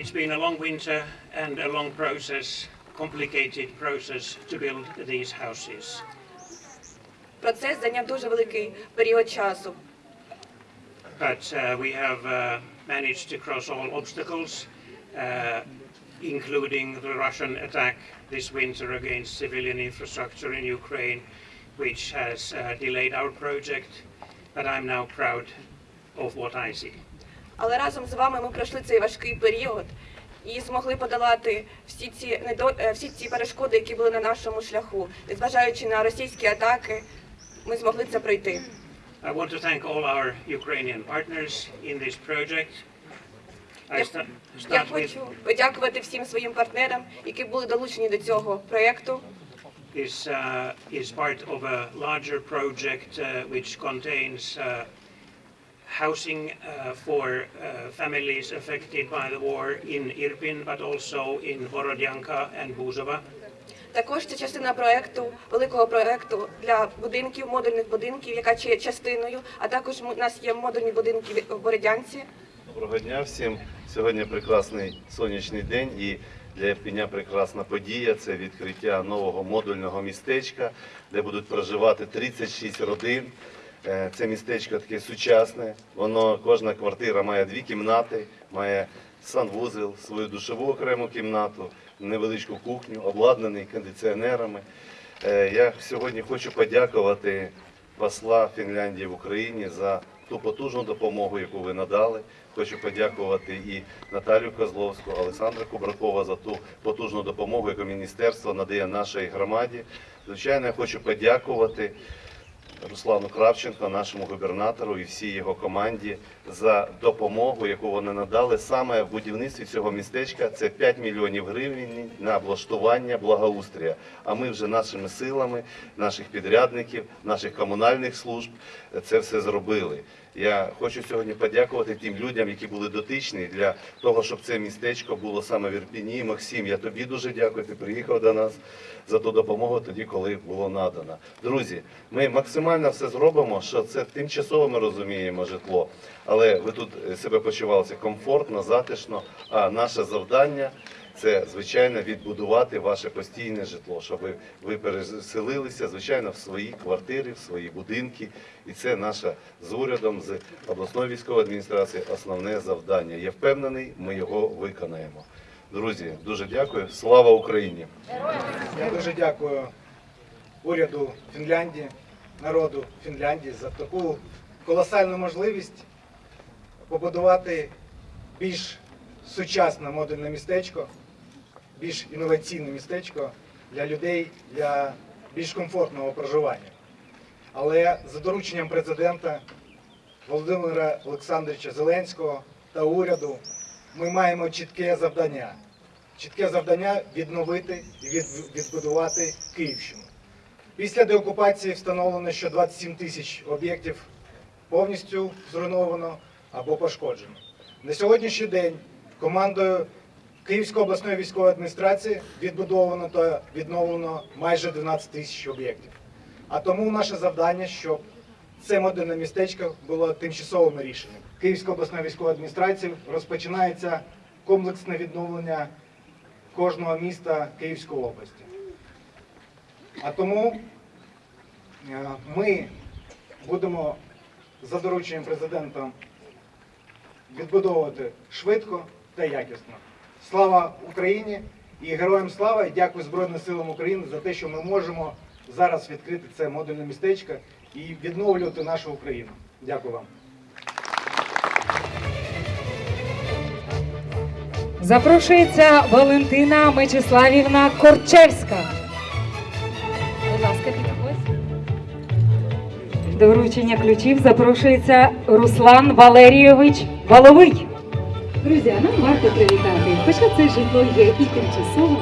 it's been a long winter and a long process, complicated process to build these houses. Процес зайняв дуже великий період часу. But uh, we have uh, managed to cross all obstacles, uh, including the Russian attack this winter against civilian infrastructure in Ukraine, which has uh, delayed our project. But I'm now proud of what I see. Але разом з вами ми пройшли цей важкий період і змогли подолати всі ці недо... е, всі ці перешкоди, які були на нашому шляху. Незважаючи на російські атаки, ми змогли це пройти. I want to thank all our Ukrainian partners in this project. Я, я хочу подякувати всім своїм партнерам, які були долучені до цього проєкту. is uh, is part of a larger project uh, which contains uh, housing uh, for uh, families affected by the war in Irpin, but also in Borodyanka and Buzova. Також це частина проєкту, великого проєкту для будинків, модульних будинків, яка є частиною, а також у нас є модульні будинки в Бородянці. Доброго дня всім. Сьогодні прекрасний сонячний день і для Ірпеня прекрасна подія. Це відкриття нового модульного містечка, де будуть проживати 36 родин. Е, Це містечко таке сучасне. Воно кожна квартира має дві кімнати, має санвузел, свою душову окрему кімнату, невеличку кухню, обладнаний кондиціонерами. Е, Я сьогодні хочу подякувати посла Фінляндії в Україні за ту потужну допомогу, яку ви надали. Хочу подякувати і Наталію Козловську, Олександра Кубракова за ту потужну допомогу, яку міністерство надає нашій громаді. Звичайно, я хочу подякувати Руслану Кравченко, нашому губернатору і всій його команді за допомогу, яку вони надали саме в будівництві цього містечка. Це 5 мільйонів гривень на облаштування благоустрія. А ми вже нашими силами, наших підрядників, наших комунальних служб це все зробили. Я хочу сьогодні подякувати тим людям, які були дотичні для того, щоб це містечко було саме в Ірпіні. Максим, я тобі дуже дякую. Ти приїхав до нас за ту допомогу тоді, коли було надано. Друзі, ми максимально все зробимо, що це тимчасово ми розуміємо житло, але ви тут е, себе почувалися комфортно, затишно. А наше завдання це звичайно відбудувати ваше постійне житло, щоб ви, ви переселилися, звичайно, в свої квартири, в свої будинки. І це наше з урядом, з обласної військової адміністрації основне завдання. Я впевнений, ми його виконаємо. Друзі, дуже дякую. Слава Україні! Я дуже дякую уряду Фінляндії, народу Фінляндії за таку колосальну можливість побудувати більш сучасне модульне містечко, більш інноваційне містечко для людей для більш комфортного проживання. Але за дорученням президента Володимира Олександровича Зеленського та уряду ми маємо чітке завдання. Чітке завдання відновити і відбудувати Київщину. Після деокупації встановлено, що 27 тисяч об'єктів повністю зруйновано або пошкоджено. На сьогоднішній день командою Київської обласної військової адміністрації відбудовано та відновлено майже 12 тисяч об'єктів. А тому наше завдання, щоб це модульне містечко було тимчасовим рішенням. Київської обласної військової адміністрації розпочинається комплексне відновлення кожного міста Київської області. А тому е, ми будемо за дорученням президента відбудовувати швидко та якісно. Слава Україні і героям слава! І дякую Збройним силам України за те, що ми можемо зараз відкрити це модульне містечко і відновлювати нашу Україну. Дякую вам. Запрошується Валентина Мечиславівна Корчевська. До вручення ключів запрошується Руслан Валерійович Баловий. Друзі, нам варто привітати, хоча це житло є і тимчасовим,